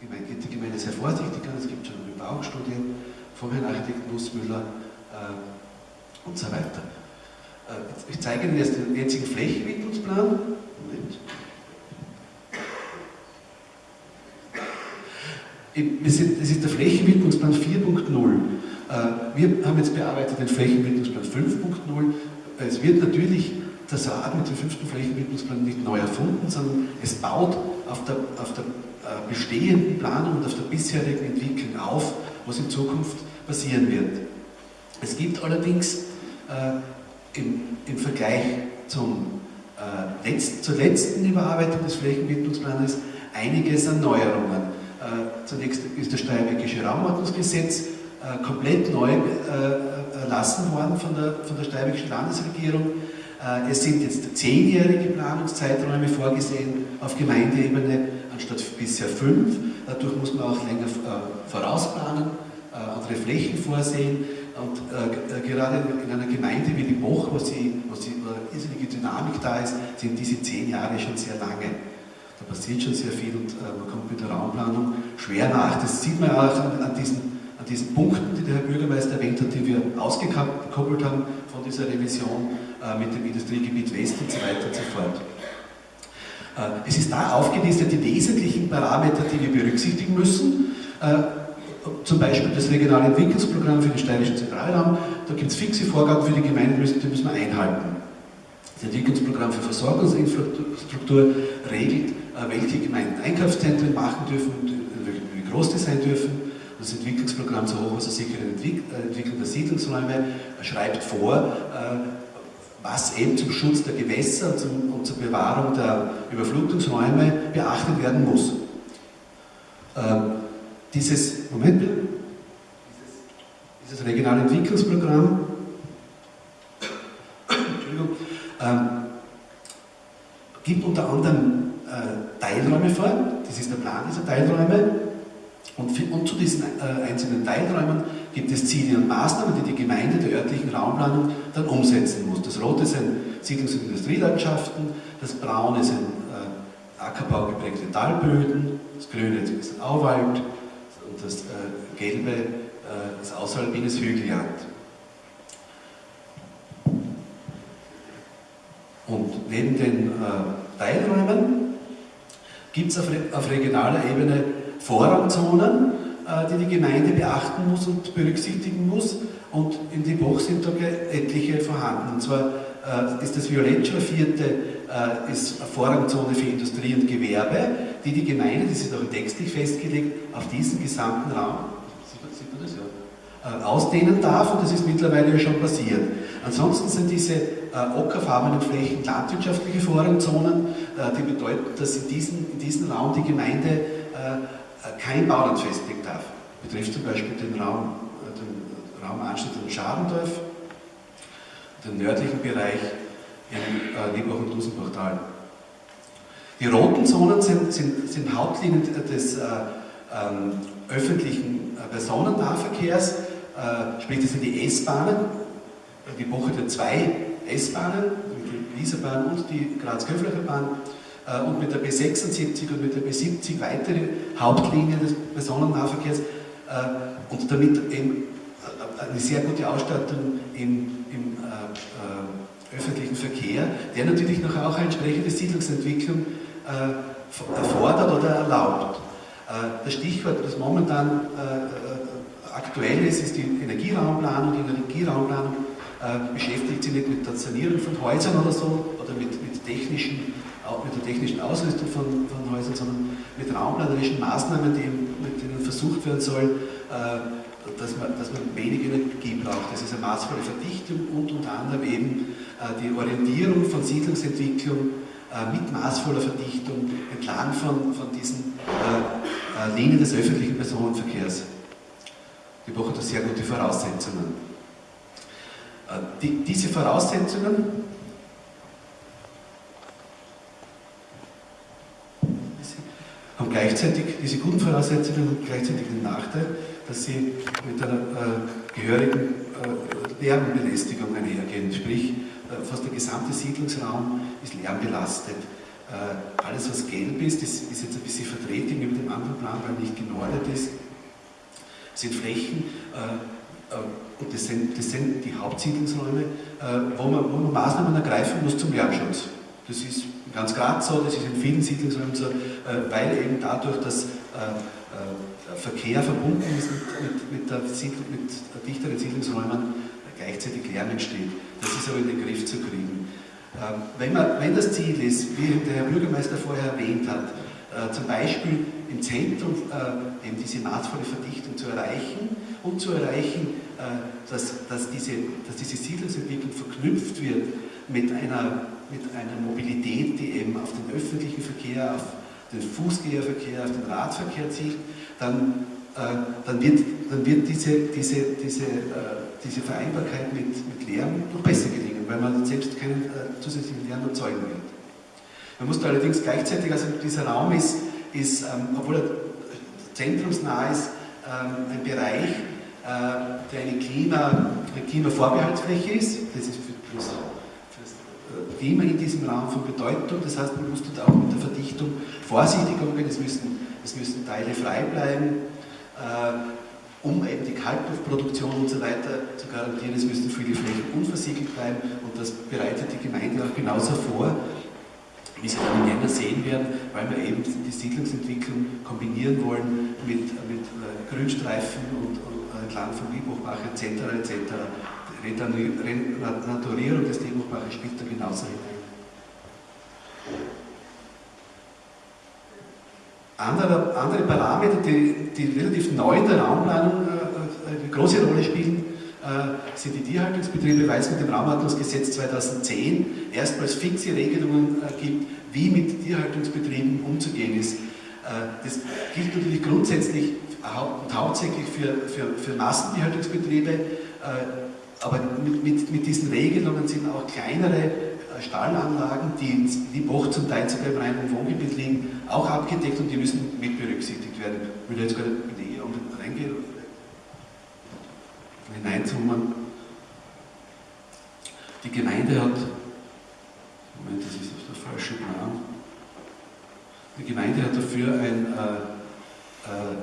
geht die Gemeinde sehr vorsichtig an. Es gibt schon eine Bebauungsstudie vom Herrn Architekten Nussmüller äh, und so weiter. Äh, ich zeige Ihnen jetzt den jetzigen Flächenentwicklungsplan. Moment. Das ist der Flächenwidmungsplan 4.0. Äh, wir haben jetzt bearbeitet den Flächenwidmungsplan 5.0. Es wird natürlich der Saat mit dem fünften Flächenwidmungsplan nicht neu erfunden, sondern es baut auf der, auf der äh, bestehenden Planung und auf der bisherigen Entwicklung auf, was in Zukunft passieren wird. Es gibt allerdings äh, im, im, Vergleich zum, äh, letzt, zur letzten Überarbeitung des Flächenwidmungsplanes einiges an Neuerungen. Äh, zunächst ist das Steiermärkische Raumordnungsgesetz äh, komplett neu äh, erlassen worden von der, von der Steiermärkischen Landesregierung. Es sind jetzt zehnjährige Planungszeiträume vorgesehen auf Gemeindeebene anstatt bisher fünf. Dadurch muss man auch länger vorausplanen, andere Flächen vorsehen. Und gerade in einer Gemeinde wie die Boch, wo, sie, wo, sie, irrsinnige Dynamik da ist, sind diese zehn Jahre schon sehr lange. Da passiert schon sehr viel und äh, man kommt mit der Raumplanung schwer nach. Das sieht man auch an, diesen, an diesen Punkten, die der Herr Bürgermeister erwähnt hat, die wir ausgekoppelt haben von dieser Revision äh, mit dem Industriegebiet West und so weiter und so fort. Äh, es ist da aufgelistet die wesentlichen Parameter, die wir berücksichtigen müssen. Äh, zum Beispiel das regionale Entwicklungsprogramm für den steirischen Zentralraum. Da gibt es fixe Vorgaben für die Gemeinden, die müssen wir einhalten. Das Entwicklungsprogramm für Versorgungsinfrastruktur regelt, welche Gemeinden Einkaufszentren machen dürfen und wie groß die sein dürfen. Das Entwicklungsprogramm zur hochwassersicheren äh, Entwicklung der Siedlungsräume schreibt vor, äh, was eben zum Schutz der Gewässer und, zum, und zur Bewahrung der Überflutungsräume beachtet werden muss. Dieses, Moment dieses regionale Entwicklungsprogramm ähm, gibt unter anderem äh, Teilräume vor, das ist der Plan dieser Teilräume, und, für, und zu diesen äh, einzelnen Teilräumen gibt es Ziele und Maßnahmen, die die Gemeinde der örtlichen Raumplanung dann umsetzen muss. Das Rote sind Siedlungs- und Industrielandschaften, das Braune sind äh, ackerbaugeprägte Talböden, das Grüne ist Auwald und das äh, Gelbe äh, ist außeralpines Hügelland. Und neben den äh, Teilräumen gibt es auf, auf, regionaler Ebene Vorrangzonen, äh, die die Gemeinde beachten muss und berücksichtigen muss. Und in die Buch sind da etliche vorhanden. Und zwar äh, ist das violett schraffierte äh, ist Vorrangzone für Industrie und Gewerbe, die die Gemeinde, das ist auch textlich festgelegt, auf diesen gesamten Raum ausdehnen darf und das ist mittlerweile schon passiert. Ansonsten sind diese äh, ockerfarbenen Flächen landwirtschaftliche Vorrangzonen, äh, die bedeuten, dass in diesem in diesen Raum die Gemeinde äh, kein Bauland festlegen darf. Betrifft zum Beispiel den Raum, äh, den Raum Anstatt und Schadendorf, den nördlichen Bereich im äh, und Dusenbachtal. Die roten Zonen sind, sind, sind Hauptlinien des äh, ähm, öffentlichen äh, Personennahverkehrs, äh, sprich das sind die S-Bahnen, die Woche der zwei S-Bahnen, die Wieserbahn und die Graz-Köflacher Bahn äh, und mit der B76 und mit der B70 weitere Hauptlinien des Personennahverkehrs äh, und damit eben äh, eine sehr gute Ausstattung im, im äh, öffentlichen Verkehr, der natürlich noch auch eine entsprechende Siedlungsentwicklung äh, erfordert oder erlaubt. Äh, das Stichwort, das momentan aktuell ist, ist die Energieraumplanung. Die Energieraumplanung äh, beschäftigt sich nicht mit der Sanierung von Häusern oder so oder mit, mit, technischen, auch mit der technischen Ausrüstung von, von Häusern, sondern mit raumplanerischen Maßnahmen, die, mit denen versucht werden soll, äh, dass man, dass man wenig Energie braucht. Das ist eine maßvolle Verdichtung und unter anderem eben äh, die Orientierung von Siedlungsentwicklung äh, mit maßvoller Verdichtung entlang von, von diesen Linien des öffentlichen Personenverkehrs. Die Woche hat sehr gute Voraussetzungen. Die, diese Voraussetzungen haben gleichzeitig, diese guten Voraussetzungen haben gleichzeitig den Nachteil, dass sie mit einer äh, gehörigen äh, Lärmbelästigung einhergehen. Sprich, äh, fast der gesamte Siedlungsraum ist lärmbelastet. Äh, alles was gelb ist, das ist jetzt ein bisschen verdreht gegenüber dem anderen Plan, weil nicht genordet ist, sind Flächen, äh, äh, und das sind, das sind die Hauptsiedlungsräume, wo man, wo man Maßnahmen ergreifen muss zum Lärmschutz. Das ist ganz Graz so, das ist in vielen Siedlungsräumen so, weil eben dadurch, dass Verkehr verbunden ist mit, mit, der Siedl mit dichteren Siedlungsräumen, gleichzeitig Lärm entsteht. Das ist aber in den Griff zu kriegen. Ähm, wenn, man, wenn das Ziel ist, wie der Herr Bürgermeister vorher erwähnt hat, äh, zum Beispiel im Zentrum äh, eben diese maßvolle Verdichtung zu erreichen und zu erreichen, äh, dass, dass, diese, dass diese Siedlungsentwicklung verknüpft wird mit einer, mit einer Mobilität, die eben auf den öffentlichen Verkehr, auf den Fußgängerverkehr, auf den Radverkehr zielt, dann, dann, wird, dann wird diese, diese, diese, diese Vereinbarkeit mit, mit Lärm noch besser gelingen, weil man selbst keinen zusätzlichen Lärm erzeugen wird. Man muss allerdings gleichzeitig, also dieser Raum ist, ist ähm, obwohl er zentrumsnah ist, ähm, ein Bereich, äh, der eine, Klima, eine Klimavorbehaltsfläche ist. Das ist für das äh, Klima in diesem Raum von Bedeutung. Das heißt, man muss dort auch mit der Verdichtung vorsichtig umgehen. Es müssen, es müssen Teile frei bleiben. Äh, um eben die Kaltluftproduktion und so weiter zu garantieren. Es müssen viele Flächen unversiegelt bleiben und das bereitet die Gemeinde auch genauso vor wie Sie dann im Jänner sehen werden, weil wir eben die Siedlungsentwicklung kombinieren wollen mit, mit äh, Grünstreifen und, und äh, entlang von Liebhochbach etc. etc. Renaturierung des Liebhochbaches spielt da genauso hinein. Andere, andere Parameter, die, die relativ neu in der Raumplanung äh, äh eine große Rolle spielen, äh, sind die Tierhaltungsbetriebe, weil es mit dem Raumordnungsgesetz 2010 erstmals fixe Regelungen gibt, wie mit Tierhaltungsbetrieben umzugehen ist. Das gilt natürlich grundsätzlich und hauptsächlich für, für, für Massentierhaltungsbetriebe, aber mit, mit, diesen Regelungen sind auch kleinere Stallanlagen, die in Liebhoch zum Teil sogar im reinen Wohngebiet liegen, auch abgedeckt und die müssen mit berücksichtigt werden. Ich will jetzt gar nicht mit reingehen, hineinzoomen. Die Gemeinde hat, Moment, das ist der falsche Plan, die Gemeinde hat dafür ein äh, äh,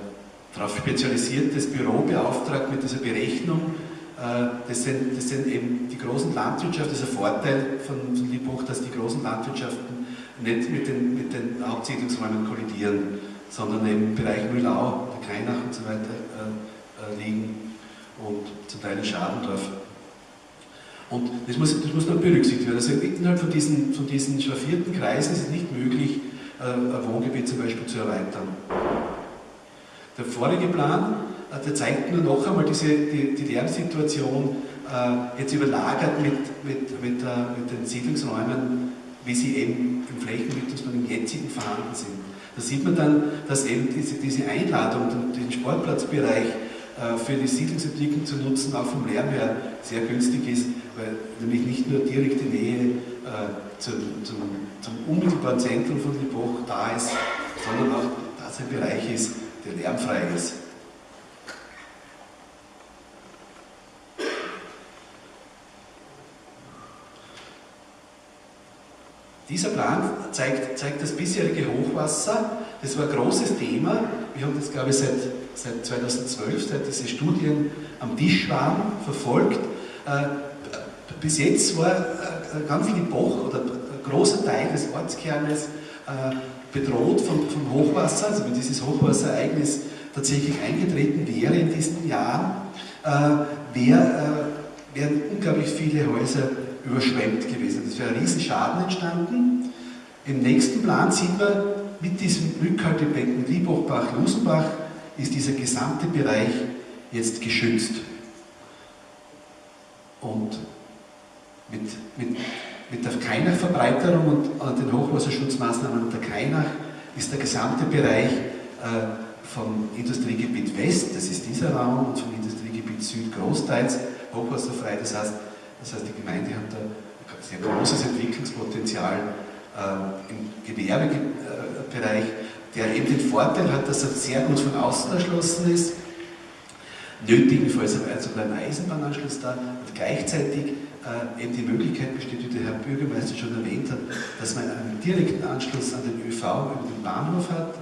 darauf spezialisiertes Büro beauftragt mit dieser Berechnung. Äh, das, sind, das sind eben die großen Landwirtschaften, das ist ein Vorteil von, von Liebhoch, dass die großen Landwirtschaften nicht mit den, mit den Hauptsiedlungsräumen kollidieren, sondern im Bereich Mühlau, der Kreinach und so weiter äh, äh liegen und zum Teil in Schadendorf. Und das muss, das muss dann berücksichtigt werden. Also innerhalb von diesen, von diesen schraffierten Kreisen ist es nicht möglich, äh, ein Wohngebiet zum Beispiel zu erweitern. Der vorige Plan, der zeigt nur noch einmal diese, die, die Lärmsituation äh, jetzt überlagert mit, mit, mit, mit den Siedlungsräumen, wie sie eben im Flächennutzungsplan im jetzigen vorhanden sind. Da sieht man dann, dass eben diese, diese Einladung, den Sportplatzbereich, äh, für die Siedlungsentwicklung zu nutzen, auch vom Lärm her sehr günstig ist, weil nämlich nicht nur direkte Nähe äh, zum, zum, zum, unmittelbaren Zentrum von Liboch da ist, sondern auch, dass ein Bereich ist, der lärmfrei ist. Dieser Plan zeigt, zeigt, das bisherige Hochwasser. Das war ein großes Thema. Wir haben das, glaube ich, seit seit 2012, seit diese Studien am Tisch waren, verfolgt. Äh, bis jetzt war äh, ganz viel Boch oder ein großer Teil des Ortskernes äh, bedroht vom, vom Hochwasser. Also wenn dieses Hochwasserereignis tatsächlich eingetreten wäre in diesen Jahren, wär, wären unglaublich viele Häuser überschwemmt gewesen. Es wäre ein Riesenschaden entstanden. Im nächsten Plan sieht man mit diesem Rückhaltebecken Liebhochbach-Lusenbach ist dieser gesamte Bereich jetzt geschützt. Und mit, mit, mit der Kainach-Verbreiterung und, den Hochwasserschutzmaßnahmen der Kainach ist der gesamte Bereich äh, vom Industriegebiet West, das ist dieser Raum, und vom Industriegebiet Süd großteils hochwasserfrei. Das heißt, das heißt die Gemeinde hat da ein sehr großes Entwicklungspotenzial äh, im Gewerbebereich der eben den Vorteil hat, dass er sehr gut von außen erschlossen ist, nötigenfalls sogar ein Eisenbahnanschluss da und gleichzeitig äh, eben die Möglichkeit besteht, wie der Herr Bürgermeister schon erwähnt hat, dass man einen direkten Anschluss an den ÖV über den Bahnhof hat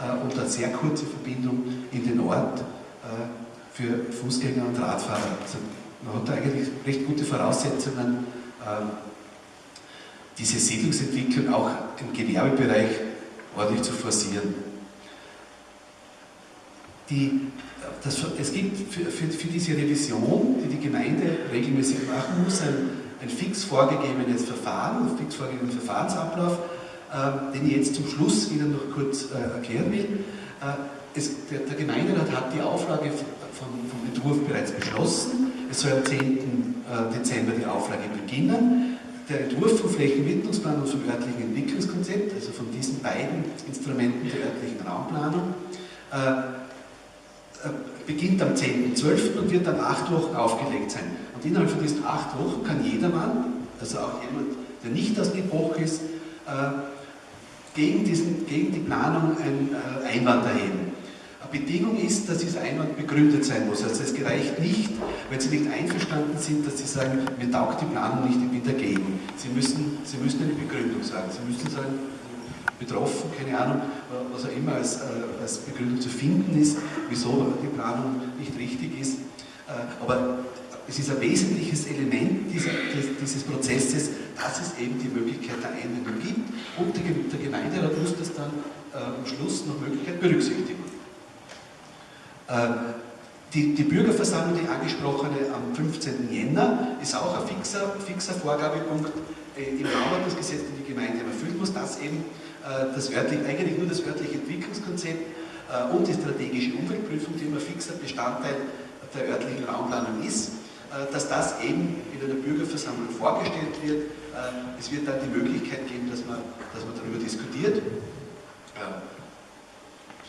äh, und eine sehr kurze Verbindung in den Ort äh, für Fußgänger und Radfahrer. Also man hat da eigentlich recht gute Voraussetzungen, ähm, diese Siedlungsentwicklung auch im Gewerbebereich ordentlich zu forcieren. Die, das, es gibt für, für, für, diese Revision, die die Gemeinde regelmäßig machen muss, ein, ein fix vorgegebenes Verfahren, einen fix vorgegebenen Verfahrensablauf, äh, den ich jetzt zum Schluss Ihnen noch kurz äh, erklären will. Äh, es, der, der, Gemeinderat hat die Auflage vom, vom Entwurf bereits beschlossen. Es soll am 10. Äh, Dezember die Auflage beginnen. Der Entwurf vom Flächenwidmungsplan und vom örtlichen Entwicklungskonzept, also von diesen beiden Instrumenten der örtlichen Raumplanung, äh, äh, beginnt am 10.12. und wird dann acht Wochen aufgelegt sein. Und innerhalb von diesen acht Wochen kann jedermann, also auch jemand, der nicht aus dem Bruch ist, äh, gegen, diesen, gegen die Planung einen Einwand erheben. Eine Bedingung ist, dass dieser Einwand begründet sein muss. Also es gereicht nicht, wenn Sie nicht einverstanden sind, dass Sie sagen, mir taugt die Planung nicht, ich bin dagegen. Sie müssen, Sie müssen eine Begründung sagen. Sie müssen sagen, betroffen, keine Ahnung, was auch immer als, äh, als Begründung zu finden ist, wieso die Planung nicht richtig ist. Äh, aber es ist ein wesentliches Element dieser, dieses Prozesses, dass es eben die Möglichkeit der Einwendung gibt und der Gemeinderat muss das dann äh, am Schluss nach Möglichkeit berücksichtigen. Die, die, Bürgerversammlung, die angesprochene am 15. Jänner, ist auch ein fixer, fixer Vorgabepunkt im Bauordnungsgesetz, den die Gemeinde erfüllen muss, dass eben äh, das örtliche, eigentlich nur das örtliche Entwicklungskonzept äh, und die strategische Umweltprüfung, die immer fixer Bestandteil der örtlichen Raumplanung ist, äh, dass das eben in einer Bürgerversammlung vorgestellt wird. Es wird dann die Möglichkeit geben, dass man, dass man darüber diskutiert,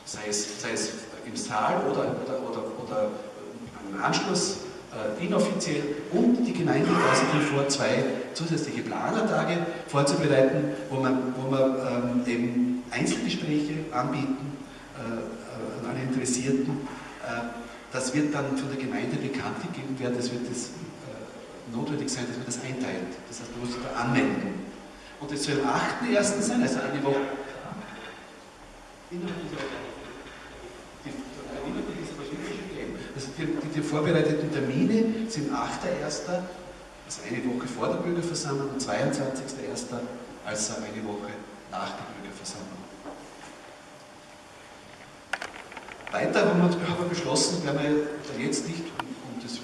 sei es, sei es im Saal oder, oder, oder, oder im Anschluss äh, inoffiziell und die Gemeinde außerdem vor, zwei zusätzliche Planertage vorzubereiten, wo man, wo man ähm, eben Einzelgespräche anbieten äh, äh, an alle Interessierten. Äh, das wird dann von der Gemeinde bekannt gegeben werden, es wird das, äh, notwendig sein, dass man das einteilt. Das heißt, man muss sich da anmelden. Und es soll am 8.1. sein, also eine Woche. Innerhalb die, vorbereiteten Termine sind 8.1., also eine Woche vor der Bürgerversammlung, und 22.1., also eine Woche nach der Bürgerversammlung. Weiter haben wir, haben beschlossen, werden wir jetzt nicht, um, das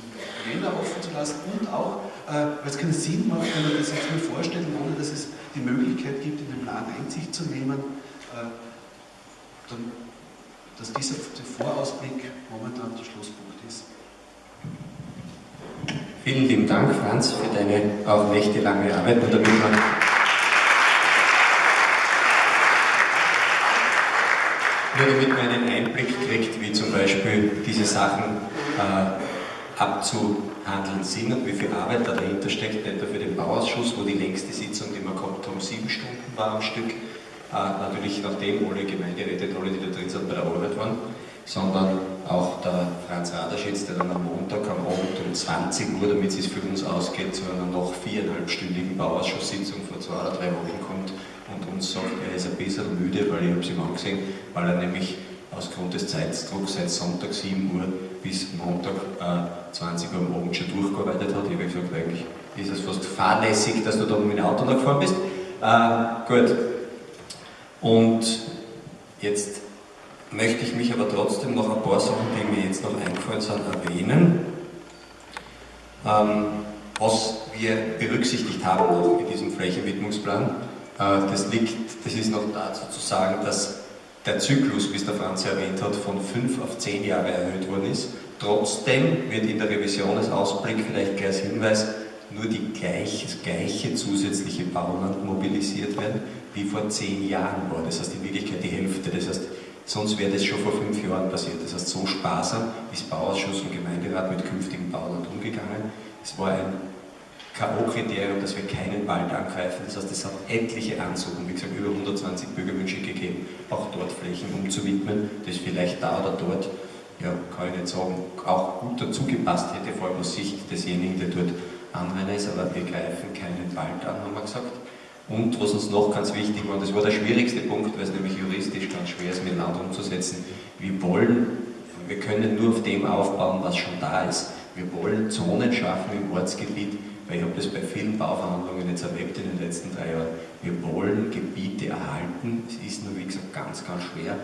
Jänner offen zu lassen und auch, äh, weil es keinen Sinn macht, wenn man das jetzt nur vorstellt, ohne dass es die Möglichkeit gibt, in den Plan Einsicht zu nehmen, äh, dann dass dieser Vorausblick momentan der Schlusspunkt ist. Vielen lieben Dank, Franz, für deine auch nächtelange Arbeit und damit man nur damit man einen Einblick kriegt, wie zum Beispiel diese Sachen äh, abzuhandeln sind und wie viel Arbeit da dahinter steckt, nur für den Bauausschuss, wo die längste Sitzung, die wir gehabt haben, sieben Stunden war am Stück, äh, natürlich nachdem alle Gemeinderäte, alle, die da drin sind, bei der Arbeit waren, sondern auch der Franz Raderschitz, der dann am Montag am Abend um 20 Uhr, damit es für uns ausgeht, zu einer noch viereinhalbstündigen Bauausschusssitzung vor zwei oder drei Wochen kommt und uns sagt, er ist ein bisschen müde, weil ich habe es ihm angesehen, weil er nämlich aus Grund des Zeitdrucks seit Sonntag 7 Uhr bis Montag äh, 20 Uhr am Abend schon durchgearbeitet hat. Ich habe gesagt, eigentlich ist es fast fahrlässig, dass du da mit dem Auto noch gefahren bist. Äh, gut, und jetzt möchte ich mich aber trotzdem noch ein paar Sachen, die mir jetzt noch eingefallen sind, erwähnen. Ähm, was wir berücksichtigt haben noch in diesem Flächenwidmungsplan, äh, das liegt, das ist noch dazu zu sagen, dass der Zyklus, wie es der Franz erwähnt hat, von fünf auf zehn Jahre erhöht worden ist. Trotzdem wird in der Revision als Ausblick vielleicht gleich als Hinweis nur die gleiche, gleiche zusätzliche Bauland mobilisiert werden wie vor zehn Jahren war. Das heißt in Wirklichkeit die Hälfte. Das heißt, sonst wäre das schon vor fünf Jahren passiert. Das heißt, so sparsam ist Bauausschuss und Gemeinderat mit künftigem Bauland umgegangen. Es war ein K.O.-Kriterium, dass wir keinen Wald angreifen. Das heißt, es hat etliche Ansuchen, wie gesagt, über 120 Bürgerwünsche gegeben, auch dort Flächen umzuwidmen, das vielleicht da oder dort, ja, kann ich nicht sagen, auch gut dazu gepasst hätte, vor allem aus Sicht desjenigen, der dort Anrainer ist, aber wir greifen keinen Wald an, haben wir gesagt. Und was uns noch ganz wichtig war, und das war der schwierigste Punkt, weil es nämlich juristisch ganz schwer ist, mit Land umzusetzen, wir wollen, wir können nur auf dem aufbauen, was schon da ist. Wir wollen Zonen schaffen im Ortsgebiet, weil ich habe das bei vielen Bauverhandlungen jetzt erlebt in den letzten drei Jahren. Wir wollen Gebiete erhalten, es ist nur wie gesagt ganz, ganz schwer,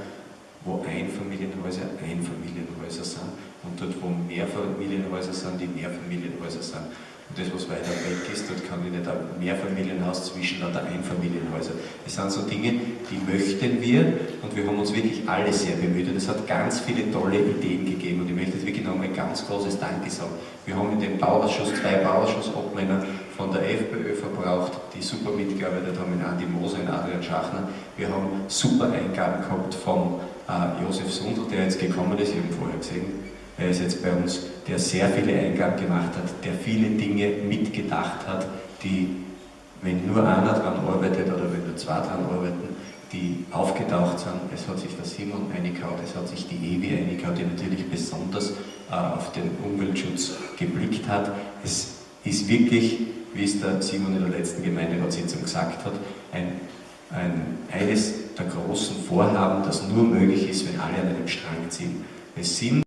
wo Einfamilienhäuser Einfamilienhäuser sind und dort, wo Mehrfamilienhäuser sind, die Mehrfamilienhäuser sind. Und das, was weiter weg ist, dort kann ich nicht ein Mehrfamilienhaus zwischen lauter Einfamilienhäuser. Das sind so Dinge, die möchten wir und wir haben uns wirklich alle sehr bemüht und es hat ganz viele tolle Ideen gegeben und ich möchte jetzt wirklich nochmal ein ganz großes Danke sagen. Wir haben in dem Bauausschuss zwei Bauausschussobmänner von der FPÖ verbraucht, die super mitgearbeitet haben, in Andi Moser, in Adrian Schachner. Wir haben super Eingaben gehabt vom äh, Josef Sundl, der jetzt gekommen ist, ich habe ihn vorher gesehen, er ist jetzt bei uns, der sehr viele Eingaben gemacht hat, der viele Dinge mitgedacht hat, die, wenn nur einer dran arbeitet oder wenn nur zwei dran arbeiten, die aufgetaucht sind. Es hat sich der Simon eingehaut, es hat sich die Evi eingehaut, die natürlich besonders äh, auf den Umweltschutz geblickt hat. Es ist wirklich, wie es der Simon in der letzten Gemeinderatssitzung gesagt hat, ein, ein, eines der großen Vorhaben, das nur möglich ist, wenn alle an einem Strang ziehen. Es sind